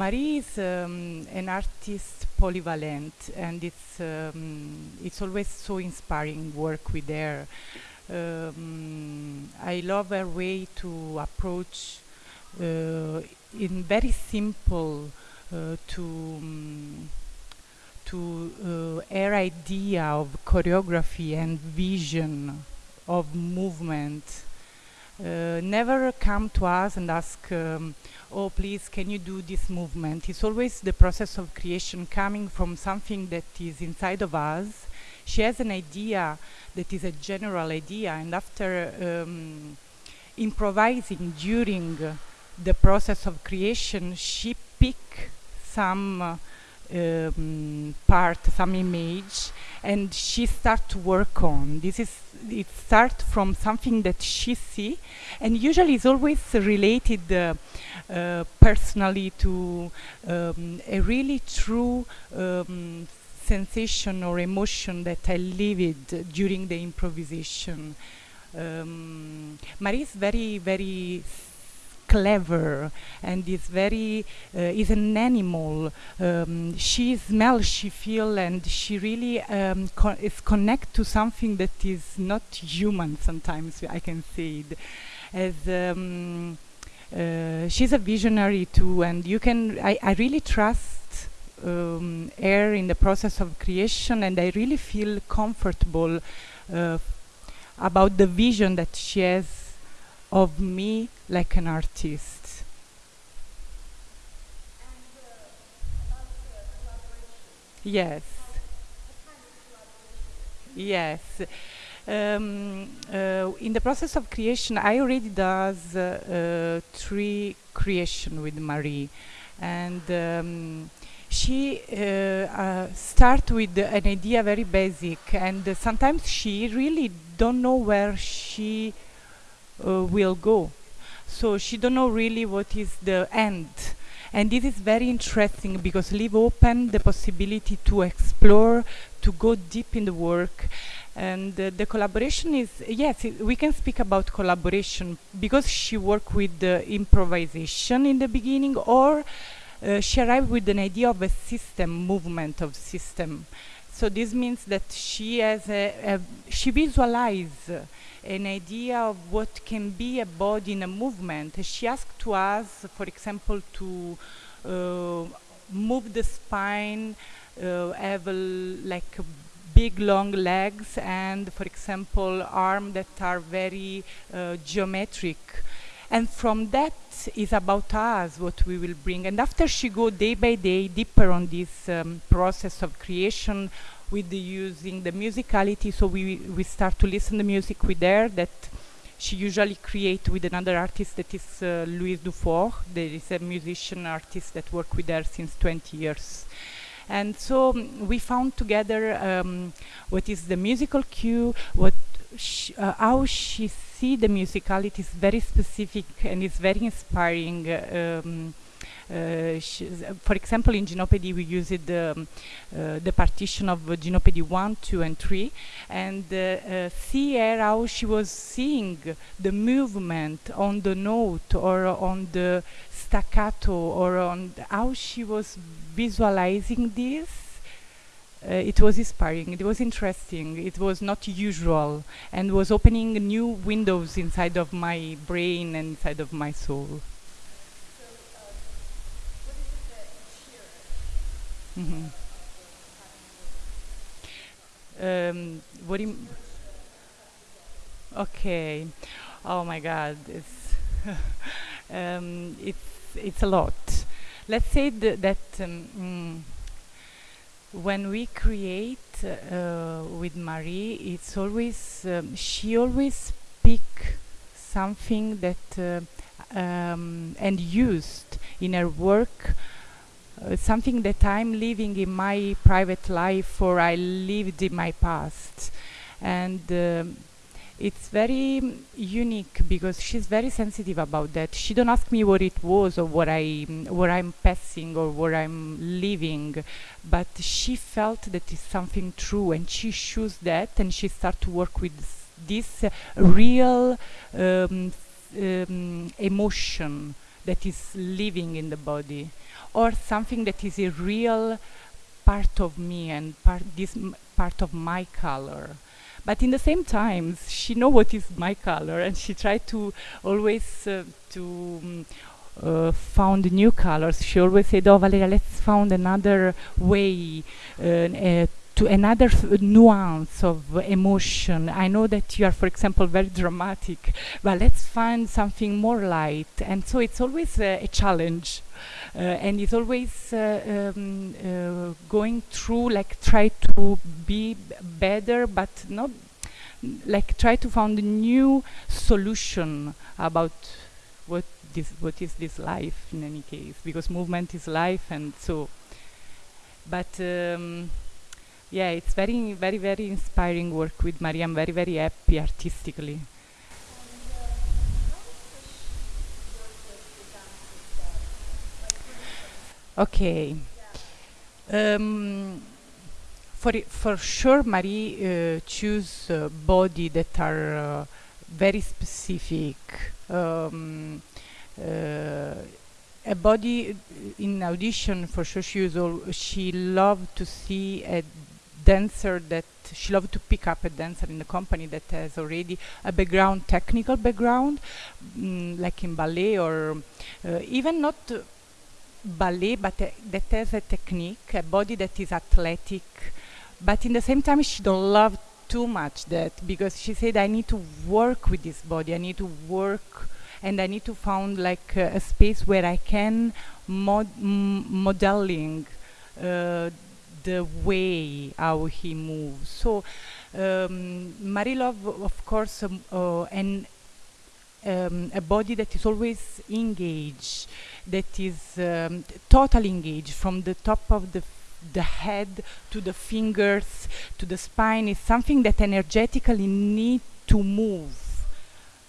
Marie is um, an artist polyvalent and it's um, it's always so inspiring work with her. Um, I love her way to approach uh, in very simple uh, to to uh, her idea of choreography and vision of movement. Uh, never come to us and ask um, oh please can you do this movement? It's always the process of creation coming from something that is inside of us. She has an idea that is a general idea and after um, improvising during the process of creation she pick some uh, um, part, some image, and she start to work on. This is it start from something that she see, and usually it's always related uh, uh, personally to um, a really true um, sensation or emotion that I lived during the improvisation. Um, Marie is very, very clever and is very uh, is an animal. Um, she smells she feel and she really um, co is connect to something that is not human sometimes I can see it. As um, uh, she's a visionary too and you can I, I really trust um, her in the process of creation and I really feel comfortable uh, about the vision that she has of me like an artist. Yes. Yes. Um, uh, in the process of creation, I already does uh, uh, three creation with Marie, and um, she uh, uh, start with an idea very basic, and sometimes she really don't know where she will go. So she don't know really what is the end. And this is very interesting because leave open the possibility to explore, to go deep in the work. And uh, the collaboration is, yes, we can speak about collaboration because she worked with the improvisation in the beginning or uh, she arrived with an idea of a system, movement of system. So this means that she has a, a she visualizes an idea of what can be a body in a movement. She asked to us, for example, to uh, move the spine, uh, have a, like big long legs and, for example, arms that are very uh, geometric. And from that is about us, what we will bring. And after she go day by day deeper on this um, process of creation, with the using the musicality so we we start to listen the music with her that she usually create with another artist that is uh, Louise Dufort there is a musician artist that work with her since 20 years. And so um, we found together um, what is the musical cue what sh uh, how she see the musicality is very specific and is very inspiring uh, um, for example, in Gymnopédie we used um, uh, the partition of Gymnopédie 1, 2 and 3 and uh, see how she was seeing the movement on the note or on the staccato or on how she was visualizing this. Uh, it was inspiring, it was interesting, it was not usual and was opening new windows inside of my brain and inside of my soul. -hmm. um, what do you okay oh my god it's um, it's it's a lot let's say th that um, mm, when we create uh, with Marie it's always um, she always pick something that uh, um, and used in her work uh, something that I'm living in my private life or I lived in my past. And um, it's very mm, unique because she's very sensitive about that. She don't ask me what it was or what I what I'm passing or what I'm living, but she felt that it's something true and she chose that and she start to work with this uh, real um, um, emotion that is living in the body or something that is a real part of me and part this part of my color. But in the same time she know what is my color and she tried to always uh, to um, uh, found new colors. She always said oh valeria let's found another way uh, uh, to another nuance of emotion. I know that you are for example very dramatic but let's find something more light. And so it's always a challenge and it's always uh, um, uh, going through like try to be better but not like try to find a new solution about what this what is this life in any case because movement is life and so. But um, yeah it's very very very inspiring work with Maria. I'm very very happy artistically okay. Um, for for sure Marie uh, choose uh, body that are uh, very specific. Um, uh, a body uh, in audition for sure she she loved to see a dancer that she loved to pick up a dancer in the company that has already a background technical background mm, like in ballet or uh, even not ballet but that has a technique a body that is athletic. But in the same time she don't love too much that because she said i need to work with this body. I need to work and i need to find like uh, a space where i can mod- modeling uh, the way how he moves. So um, Marilov of course um, uh, and um, a body that is always engaged that is um, totally engaged from the top of the the head to the fingers to the spine is something that energetically need to move.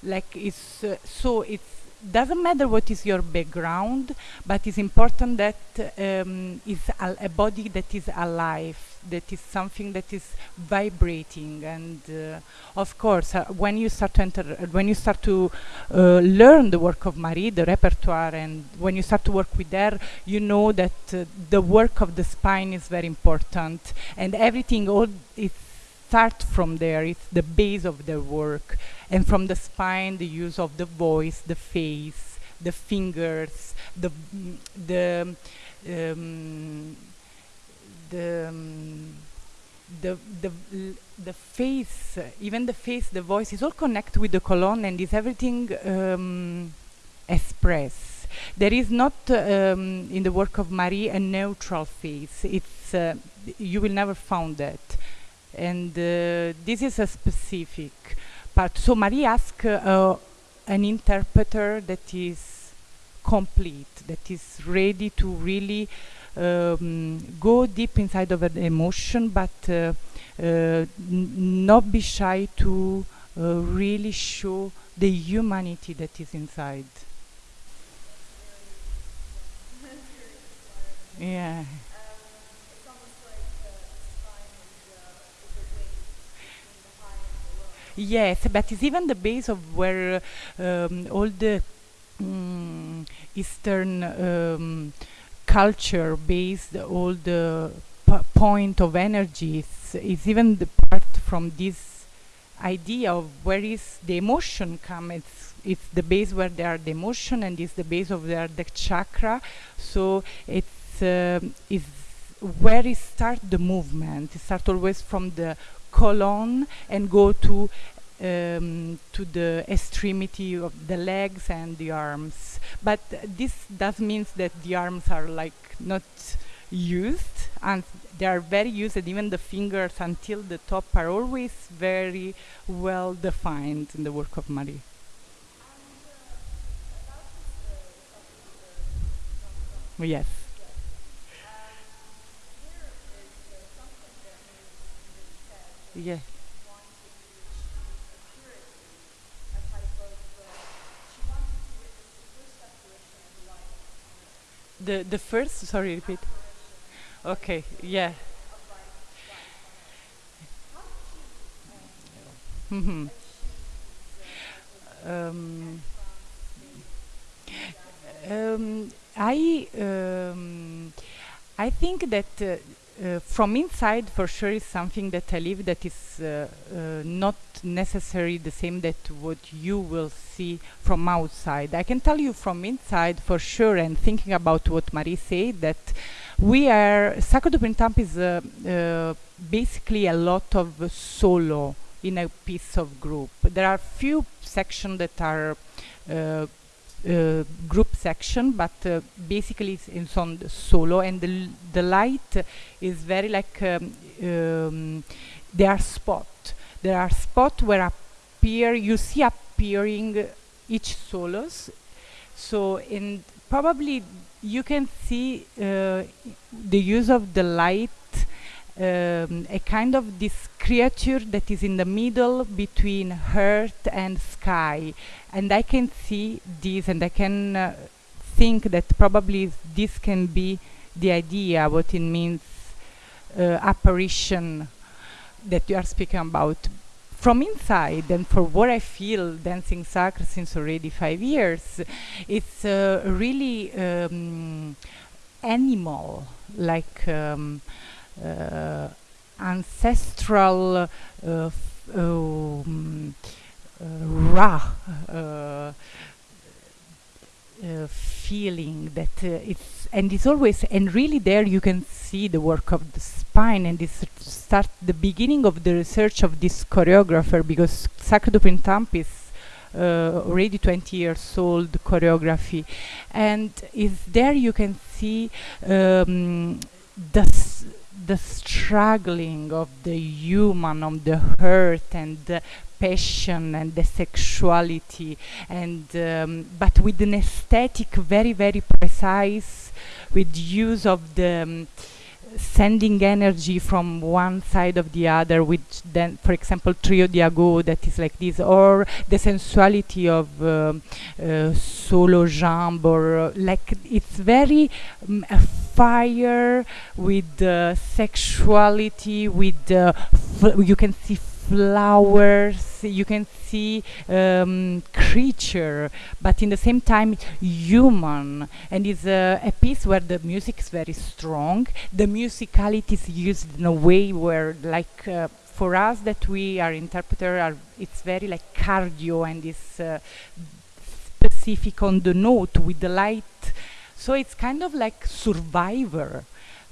Like it's uh, so it's doesn't matter what is your background but it's important that um, al- a body that is alive that is something that is vibrating. And uh, of course uh, when you start to enter uh, when you start to uh, learn the work of Marie the repertoire and when you start to work with her you know that uh, the work of the spine is very important. And everything all it start from there. It's the base of their work and from the spine the use of the voice the face the fingers the the um, the um, the the the face even the face the voice is all connected with the colon and is everything um, express. There is not um, in the work of Marie a neutral face. It's uh, you will never find that. And uh, this is a specific part. So Marie asked uh, an interpreter that is complete that is ready to really um, go deep inside of an emotion but uh, uh, not be shy to uh, really show the humanity that is inside. Yeah Yes, but it's even the base of where um, all the mm, Eastern um, culture based all the point of energy is, even the part from this idea of where is the emotion come. It's it's the base where there are the emotion and it's the base of there the chakra. So it's um, where it start the movement. It start always from the colon and go to um, to the extremity of the legs and the arms. But this does means that the arms are like not used and they are very used even the fingers until the top are always very well defined in the work of Marie. Yes yeah. The the first sorry repeat. Okay yeah. Mhm. um, um, I um, I think that uh, uh, from inside, for sure, is something that I live that is uh, uh, not necessarily the same that what you will see from outside. I can tell you from inside, for sure, and thinking about what Marie said, that we are Sacro do Printemps is uh, uh, basically a lot of solo in a piece of group. There are few sections that are uh, group section, but uh, basically it's, it's on the solo, and the, the light is very like um, um, there are spot. There are spot where appear you see appearing each solos. So in probably you can see uh, the use of the light um, a kind of this creature that is in the middle between earth and sky. And I can see this and I can uh, think that probably this can be the idea what it means uh, apparition that you are speaking about. From inside and for what I feel dancing sacred since already five years it's uh, really um, animal like um, ancestral uh, um, uh, raw feeling that it's and it's always and really there you can see the work of the spine and this start the beginning of the research of this choreographer because Sacro do Printemps is uh, already 20 years old choreography. And is there you can see um, the the struggling of the human on the hurt and the passion and the sexuality. And um, but with an aesthetic very very precise with use of the um, sending energy from one side of the other which then for example trio di agogo that is like this or the sensuality of um, uh, solo jambe or uh, like it's very um, fire with uh, sexuality with you can see flowers you can see um, creature but in the same time human. And it's uh, a piece where the music is very strong. The musicality is used in a way where like uh, for us that we are interpreter are it's very like cardio and it's uh, specific on the note with the light so it's kind of like survivor.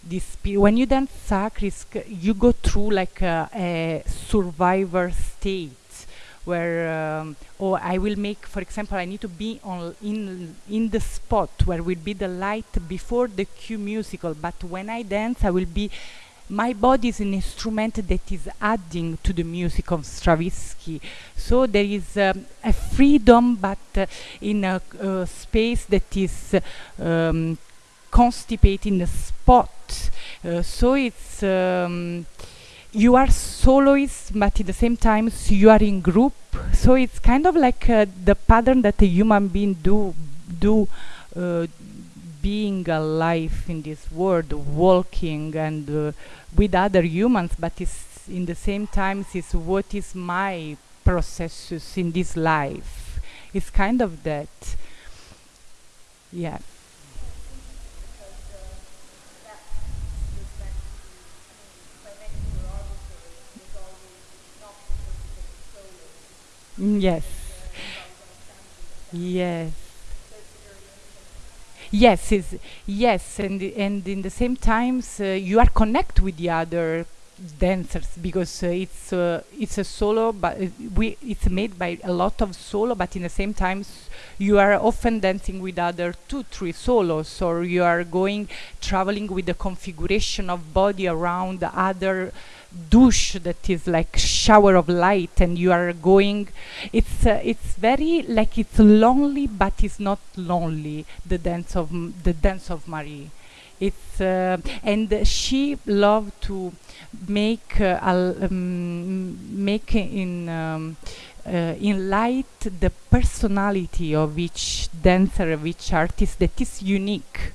This when you dance sacred you go through like a, a survivor state where um, oh, I will make for example I need to be on in in the spot where will be the light before the cue musical. But when I dance I will be my body is an instrument that is adding to the music of Stravinsky. So there is um, a freedom but uh, in a uh, space that is um, constipating the spot. Uh, so it's um, you are soloist but at the same time so you are in group. So it's kind of like uh, the pattern that a human being do do uh, being alive in this world walking and uh, with other humans but it's in the same time is what is my processes in this life it's kind of that yeah Mm, yes. Yes. Yes, is yes, and and in the same times uh, you are connect with the other dancers because uh, it's uh, it's a solo, but we it's made by a lot of solo, but in the same times you are often dancing with other two, three solos, or you are going traveling with the configuration of body around the other douche that is like shower of light and you are going it's uh, it's very like it's lonely but it's not lonely the dance of the dance of marie it's uh, and she loved to make uh, um, make in um, uh, in light the personality of each dancer of each artist that is unique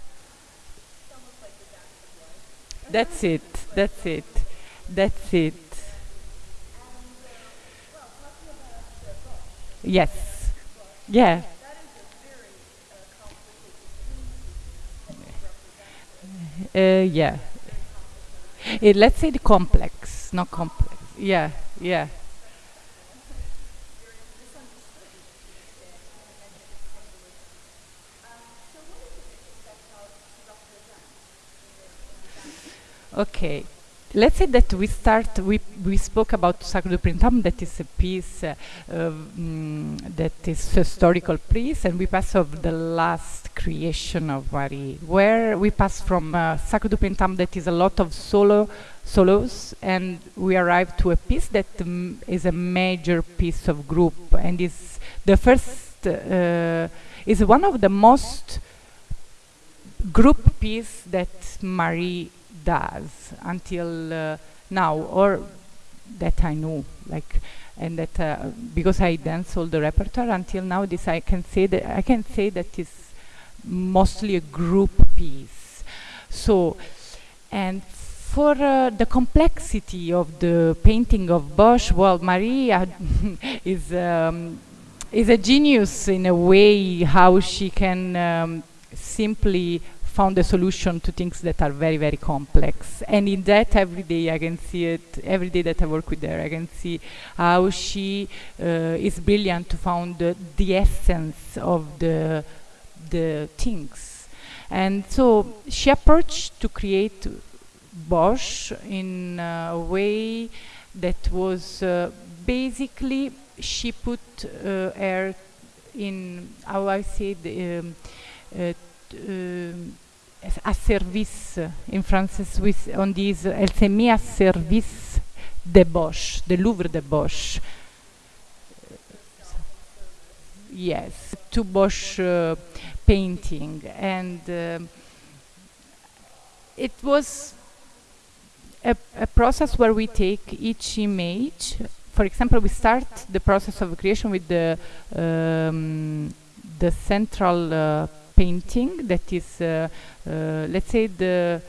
That's it. That's it. That's it. Yes. Yeah. Uh, yeah. Uh, let's say the complex, not complex. Yeah, yeah. Okay. Let's say that we start, we, we spoke about Sacro du Printemps, that is a piece uh, um, that is historical piece, and we pass of the last creation of Marie, where we pass from uh, Sacro du Printemps that is a lot of solo solos, and we arrive to a piece that um, is a major piece of group, and is the first, uh, is one of the most group piece that Marie does until uh, now, or that I know, like, and that uh, because I dance all the repertoire until now, this I can say that I can say that is mostly a group piece. So, and for uh, the complexity of the painting of Bosch, well, Maria is um, is a genius in a way how she can um, simply found a solution to things that are very, very complex. And in that, every day I can see it, every day that I work with her, I can see how she uh, is brilliant to find the, the essence of the, the things. And so she approached to create Bosch in a way that was uh, basically she put uh, her in how I said um, uh, um, à service in français Swiss on dit mise à service de Bosch, de l'œuvre de Bosch. Yes, to Bosch uh, painting and uh, it was a, a, process where we take each image. For example, we start the process of creation with the um, the central uh, painting that is, uh, uh, let's say, the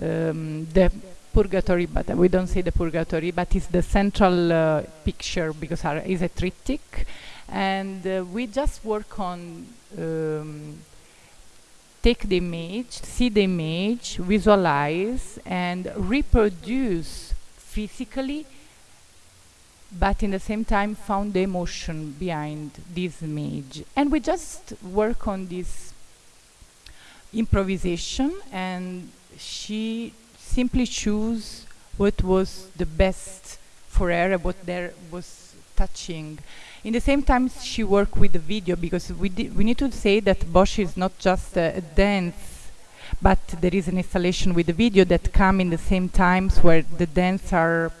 um, the purgatory, but we don't say the purgatory, but it's the central uh, picture because it's a triptych, and we just work on um, take the image, see the image, visualize, and reproduce physically but in the same time found the emotion behind this image. And we just work on this improvisation and she simply chose what was the best for her what there was touching. In the same time she worked with the video because we we need to say that Bosch is not just a, a dance but there is an installation with the video that come in the same times where the dance are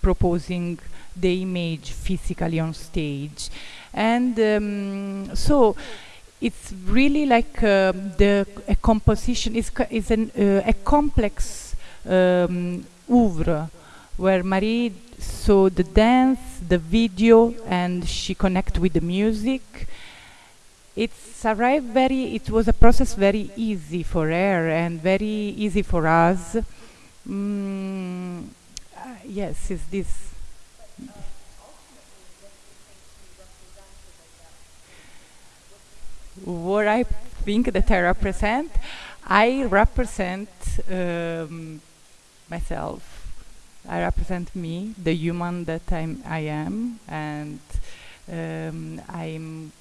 proposing the image physically on stage. And um, so it's really like um, the a composition is is an, uh, a complex um, oeuvre where Marie saw the dance, the video, and she connect with the music. It's arrived very. It was a process very easy for her and very easy for us. Mm, uh, yes, is this what I think that I represent, I represent um, myself. I represent me, the human that I'm, I am, and um, I'm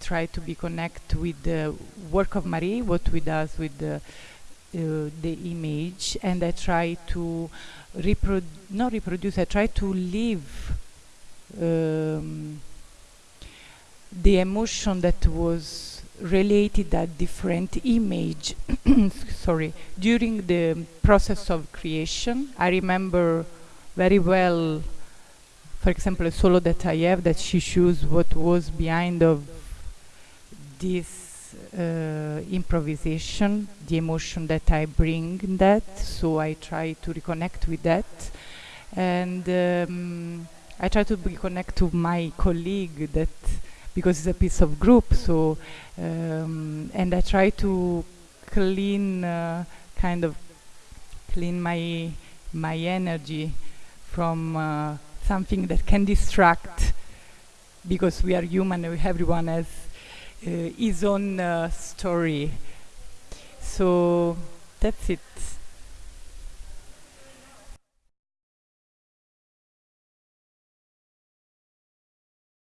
try to be connect with the work of Marie, what we does with the uh, the image, and I try to reproduce, not reproduce. I try to live um, the emotion that was related a different image sorry during the process of creation. I remember very well for example a solo that i have that she shows what was behind of this uh, improvisation the emotion that i bring in that. So i try to reconnect with that. And um, i try to reconnect to my colleague that because it's a piece of group. So, um, and I try to clean, uh, kind of clean my my energy from uh, something that can distract because we are human everyone has uh, his own uh, story so that's it